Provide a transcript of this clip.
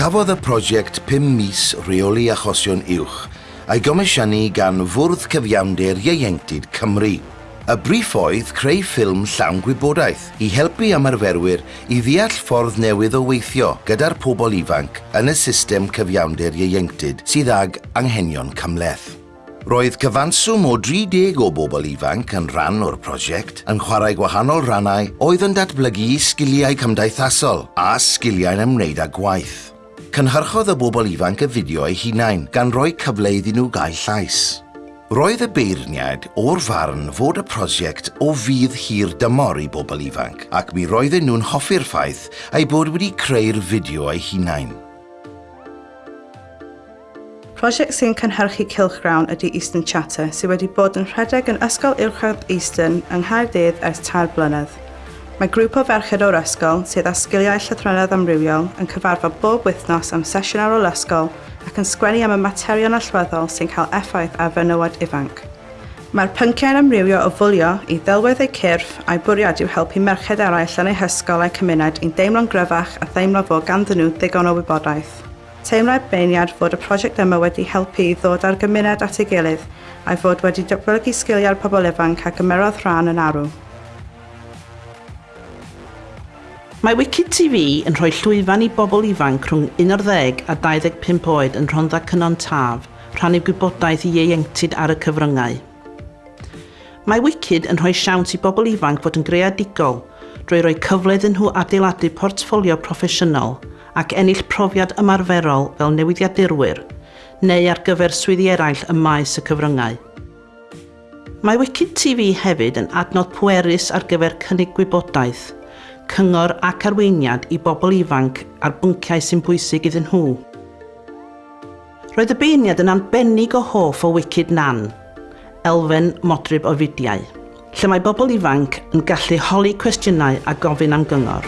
Cafodd y prosiect 5 mis reoli achosion uwch a'i gomisiynnu gan Fwrdd Cyfiawnder Ieuenctid Cymru. Y briff oedd creu ffilm llawn gwybodaeth i helpu ymarferwyr i ddeall ffordd newydd o weithio gyda'r pobl ifanc yn y system cyfiawnder ieuenctid sydd ag anghenion cymleth. Roedd cyfanswm o 30 o bobl ifanc yn rhan o'r prosiect yn chwarae gwahanol rannau oedd yn datblygu sgiliau cymdeithasol a sgiliau'n ymwneud â gwaith cynhyrchodd y bobl ifanc y fideo eu hunain gan roi cyfle iddyn nhw gael llais. Roedd y beirniad o'r farn fod y prosiect o fydd hir dymor i bobl ifanc ac mi roedden nhw'n hoffi'r ffaith ei bod wedi creu'r fideo eu hunain. Prosiect sy'n cynhyrchu Cilchgrawn ydy Eastern Chatter sydd wedi bod yn rhedeg yn Ysgol Uwchradd Eastern yng Nghaerdydd ers tair blynedd. Mae grŵp o ferched o'r ysgol sydd â sgiliau llythrenedd amrywiol yn cyfarfod bob wythnos am sesiwn ar ôl ysgol ac yn sgwennu am y materion allweddol sy'n cael effaith ar fenywod ifanc. Mae'r pynciau'n amrywio o fwlio i ddelwedd eu cyrff a'i bwriad i'w helpu merched eraill yn eu hysgol a'i cymuned i'n deimlo'n gryfach a ddeimlo fod ganddyn nhw ddigon o wybodaeth. Teimlai'r beiniad fod y prosiect yma wedi helpu i ddod ar gymuned at ei gilydd a'i fod wedi datblygu sgiliau'r pobl ifanc a gymerodd rhan yn arw. Mae Wicked TV yn rhoi llwyfan i bobl ifanc rhwng 11 a 25 oed yn rhondda cynon taf, rhannu gwybodaeth i ieuenctid ar y cyfryngau. Mae Wicked yn rhoi siawns i bobl ifanc fod yn greadigol drwy roi cyfle iddyn nhw adeiladu portffolio proffesiynol ac ennill profiad ymarferol fel newyddiadurwyr neu ar gyfer swyddi eraill ym maes y cyfryngau. Mae Wicked TV hefyd yn adnodd pwerus ar gyfer cynnig gwybodaeth – cyngor ac arweiniad i bobl ifanc ar bynciau sy'n bwysig iddyn nhw. Roedd y beirniad yn anbennig o hoff o Wicked Nan, elfen modryb o fudiau, lle mae bobl ifanc yn gallu holi cwestiynau a gofyn am gyngor.